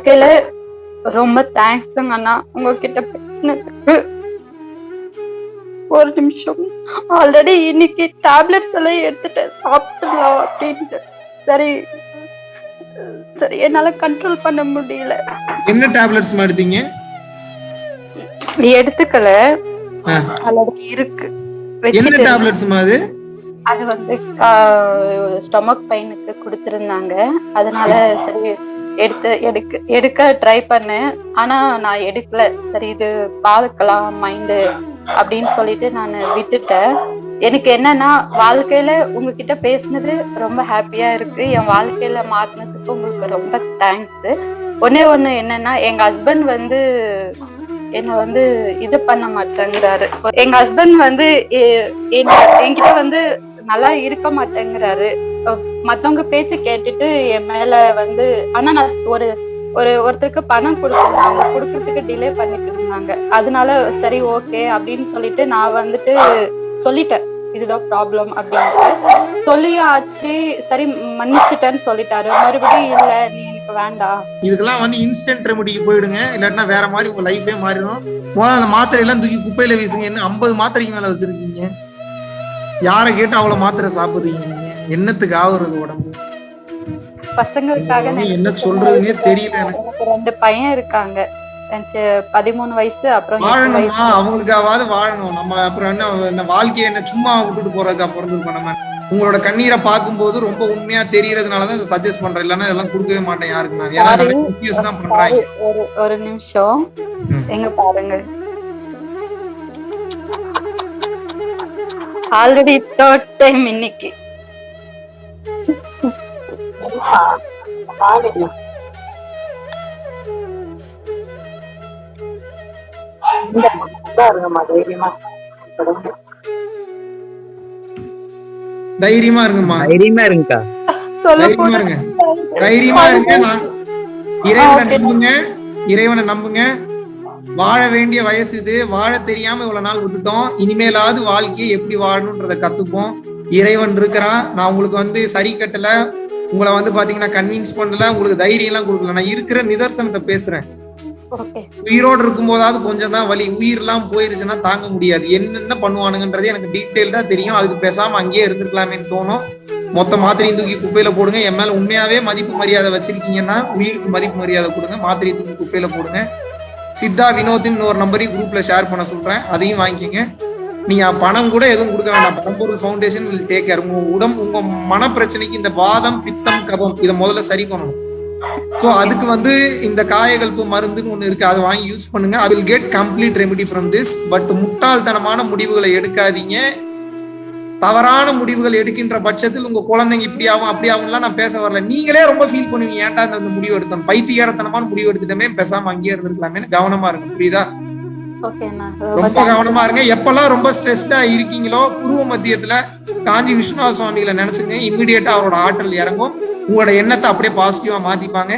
வாழ்க்கையில ரொம்ப தேங்க்ஸுங்க அண்ணா. உங்ககிட்ட பேசினதுக்கு ஒரு நிமிஷம். ஆல்ரெடி இன்னைக்கு டேப்லெட்ஸ் எல்லாம் எடுத்துட்டு சாப்பிடலாம் அப்படின்ட்டு. சரி. சரி என்னால கண்ட்ரோல் பண்ண முடியல. என்ன டேப்லெட்ஸ் எடுத்தீங்க? எடுத்துக்கல. ஆல்ரெடி இருக்கு. என்ன டேப்லெட்ஸ் அது? அது வந்து ஸ்டொமக் பெயினுக்கு கொடுத்துருந்தாங்க. அதனால சரி எடுத்து எடுக்க எடுக்க ட்ரை பண்ணேன். ஆனா நான் எடுக்கல. சரி இது பார்க்கலாம் மைண்டு அப்படின்னு சொல்லிட்டு நான் விட்டுட்டேன். எனக்கு என்னன்னா வாழ்க்கையில உங்ககிட்ட பேசினது ரொம்ப ஹாப்பியா இருக்கு. என் வாழ்க்கையில மாத்தினதுக்கு உங்களுக்கு ரொம்ப தேங்க்ஸ் ஒன்னே ஒண்ணு என்னன்னா எங்க ஹஸ்பண்ட் வந்து என்ன வந்து இது பண்ண மாட்டேங்கிறாரு. எங்க ஹஸ்பண்ட் வந்து எ- என்கிட்ட வந்து நல்லா இருக்க மாட்டேங்கிறாரு. மத்தவங்க பேச்சு கேட்டுட்டு என் மேல வந்து ஆனா நான் ஒரு ஒரு ஒருத்தருக்கு பணம் கொடுத்துருந்தாங்க. கொடுக்கறதுக்கு டிலே பண்ணிட்டு இருந்தாங்க. அதனால சரி ஓகே அப்படின்னு சொல்லிட்டு நான் வந்துட்டு சொல்லிட்டேன். இதுதான் ப்ராப்ளம் அப்படின்ட்டு. சொல்லியும் ஆச்சு. சரி மன்னிச்சிட்டேன்னு சொல்லிட்டாரு. மறுபடியும் இல்ல நீ எனக்கு வேண்டாம். இதுக்கெல்லாம் வந்து இன்ஸ்டன்ட் ரெமடிக்கு போயிடுங்க. இல்லாட்டினா வேற மாதிரி உங்க லைஃபே மாறிடும். முதல்ல அந்த மாத்திரை எல்லாம் தூக்கி குப்பையில வீசுங்க. என்ன ஐம்பது மாத்திரைக்கு மேல வச்சிருக்கீங்க. யாரை கேட்டு அவ்வளவு மாத்திரை சாப்பிடுறீங்க என்னத்துக்கு ஆகுறது உடம்பு? பசங்களுக்காக என்ன சொல்றதுன்னே தெரியல எனக்கு. ரெண்டு பையன் இருக்காங்க. பதிமூணு வயசு அப்புறம் வாழணுமா? அவங்களுக்காவது வாழணும். நம்ம அப்புறம் என்ன இந்த வாழ்க்கையை என்ன சும்மா விட்டுட்டு போறதுக்கு அப்புறம் இருக்கோம் நம்ம? உங்களோட கண்ணீரை பார்க்கும்போது ரொம்ப உண்மையா தெரியறதுனாலதான் இதை சஜஸ்ட் பண்றேன். இல்லைன்னா இதெல்லாம் கொடுக்கவே மாட்டேன் யாருக்கு நான் ஏன்னா. கன்ஃபியூஸ் தான் பண்றாங்க ஒரு ஒரு நிமிஷம். எங்க பாருங்க ஆல்ரெடி தேர்ட் டைம் இன்னைக்கு தைரியமா. தைரியமா இருங்கம்மா. தைரியமா இருங்கக்கா. தைரியமா இருங்க. தைரியமா இருங்க நான் இறைவனை நம்புங்க இறைவனை நம்புங்க. வாழ வேண்டிய வயசு இது. வாழ தெரியாம இவ்வளவு நாள் விட்டுட்டோம். இனிமேலாவது வாழ்க்கையை எப்படி வாழணும்ன்றத கத்துப்போம். இறைவன் இருக்கிறான். நான் உங்களுக்கு வந்து சரி கட்டல. உங்களை வந்து பாத்தீங்கன்னா கன்வின்ஸ் பண்ணல உங்களுக்கு தைரியம் எல்லாம் கொடுக்கல. நான் இருக்கிற நிதர்சனத்தை பேசுறேன். உயிரோடு இருக்கும்போதாவது கொஞ்சம் தான் வலி. உயிர்லாம் போயிருச்சுன்னா தாங்க முடியாது. என்னென்ன பண்ணுவானுங்கன்றது எனக்கு டீட்டெயில்டா தெரியும். அதுக்கு பேசாம அங்கேயே இருந்திருக்கலாமேன்னு தோணும். மொத்த மாத்திரையும் தூக்கி குப்பையில போடுங்க. என் மேல உண்மையாவே மதிப்பு மரியாதை வச்சிருக்கீங்கன்னா உயிருக்கு மதிப்பு மரியாதை கொடுங்க. மாத்திரையை தூக்கி குப்பையில போடுங்க. சித்தா வினோத்தின் ஒரு நம்பரையும் குரூப்ல ஷேர் பண்ண சொல்றேன். அதையும் வாங்கிக்கங்க. நீங்க பணம் கூட எதுவும் கொடுக்க வேண்டாம். பரம்பொருள் ஃபவுண்டேஷன் வில் டேக் கேர் உங்க உடம்பு உங்க மன பிரச்சனைக்கு இந்த வாதம் பித்தம் கபம் இதை முதல்ல சரி பண்ணணும். ஸோ அதுக்கு வந்து இந்த காயகல்பு மருந்துன்னு ஒன்று இருக்கு. அதை வாங்கி யூஸ் பண்ணுங்க. I will get complete remedy from this but முட்டாள்தனமான முடிவுகளை எடுக்காதீங்க. தவறான முடிவுகள் எடுக்கின்ற பட்சத்தில் உங்க குழந்தைங்க இப்படி ஆகும் அப்படி ஆகும்லாம் நான் பேச வரல. நீங்களே ரொம்ப ஃபீல் பண்ணுவீங்க. ஏன்டா இந்த முடிவு எடுத்தோம்? பைத்தியாரத்தனமான முடிவு எடுத்துட்டோமே. பேசாம அங்கேயே இருந்திருக்கலாமே கவனமா இருக்கும் புரியுதா? ரொம்ப கவனமா இருங்க. எப்பெல்லாம் ரொம்ப ஸ்ட்ரெஸ்டா இருக்கீங்களோ பூர்வ மத்தியத்துல காஞ்சி விஸ்வநாத சுவாமிகளை நினைச்சுங்க. இம்மிடியட்டா அவரோட ஆற்றல் இறங்கும். உங்களோட எண்ணத்தை அப்படியே பாசிட்டிவா மாத்திப்பாங்க.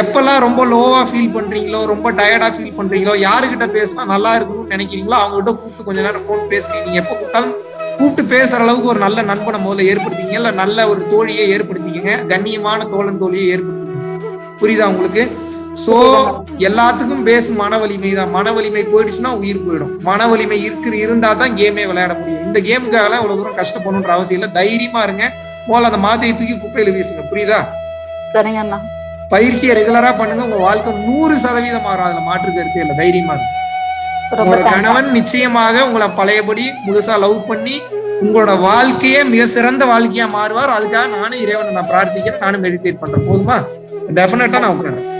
எப்பெல்லாம் ரொம்ப லோவா ஃபீல் பண்றீங்களோ ரொம்ப டயர்டா ஃபீல் பண்றீங்களோ யாருகிட்ட பேசினா நல்லா இருக்கணும்னு நினைக்கிறீங்களோ அவங்க கிட்ட கூப்பிட்டு கொஞ்ச நேரம் ஃபோன் பேசுங்க. நீங்க எப்ப கூப்பிட்டாலும் கூப்பிட்டு பேசுற அளவுக்கு ஒரு நல்ல நண்பனை முதல்ல ஏற்படுத்திங்க இல்ல நல்ல ஒரு தோழியை ஏற்படுத்திக்கங்க. கண்ணியமான தோழன் தோழியை ஏற்படுத்திக்கங்க. புரியுதா உங்களுக்கு? சோ எல்லாத்துக்கும் பேஸ் மன வலிமை தான். மன வலிமை போயிடுச்சுன்னா உயிர் போயிடும். மன வலிமை இருக்கு இருந்தா தான் கேமே விளையாட முடியும். இந்த கேமுக்காக இவ்வளவு தூரம் கஷ்டப்படணுன்ற அவசியம் இல்லை. தைரியமா இருங்க. முதல்ல அந்த மாதிரியை தூக்கி குப்பையில வீசுங்க. புரியுதா? சரிங்க அண்ணா. பயிற்சியை ரெகுலரா பண்ணுங்க. உங்க வாழ்க்கை நூறு சதவீதம் மாறும் அதுல மாற்று கருத்தே இல்லை. தைரியமா ரொம்ப உங்களோட கணவன் நிச்சயமாக உங்களை பழையபடி முழுசா லவ் பண்ணி உங்களோட வாழ்க்கையே மிக சிறந்த வாழ்க்கையா மாறுவார். அதுக்காக நானும் இறைவனை நான் பிரார்த்திக்கிறேன். நானும் மெடிடேட் பண்றேன். போதுமா? டெஃபினட்டா நான் உட்காரேன்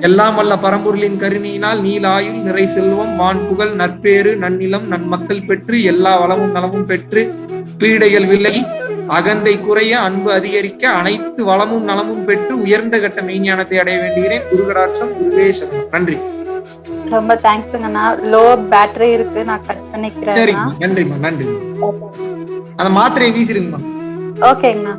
எல்லாம் வல்ல பரம்பொருளின் கருணையினால் நீலாயுள் நிறை செல்வம் வான் புகழ் நற்பேறு நன்னிலம் நன்மக்கள் பெற்று எல்லா வளமும் நலமும் பெற்று பீடைகள் விலகி அகந்தை குறைய அன்பு அதிகரிக்க அனைத்து வளமும் நலமும் பெற்று உயர்ந்த கட்ட மெய்ஞானத்தை அடைய வேண்டுகிறேன். குருகடாட்சம் குருவே நன்றி. ரொம்ப தேங்க்ஸுங்கண்ணா லோ பேட்டரி இருக்கு. நான் கட் பண்ணிக்கிறேன் நன்றிம்மா. நன்றிம்மா. அந்த மாத்திரையை வீசிருங்கம்மா ஓகேங்கண்ணா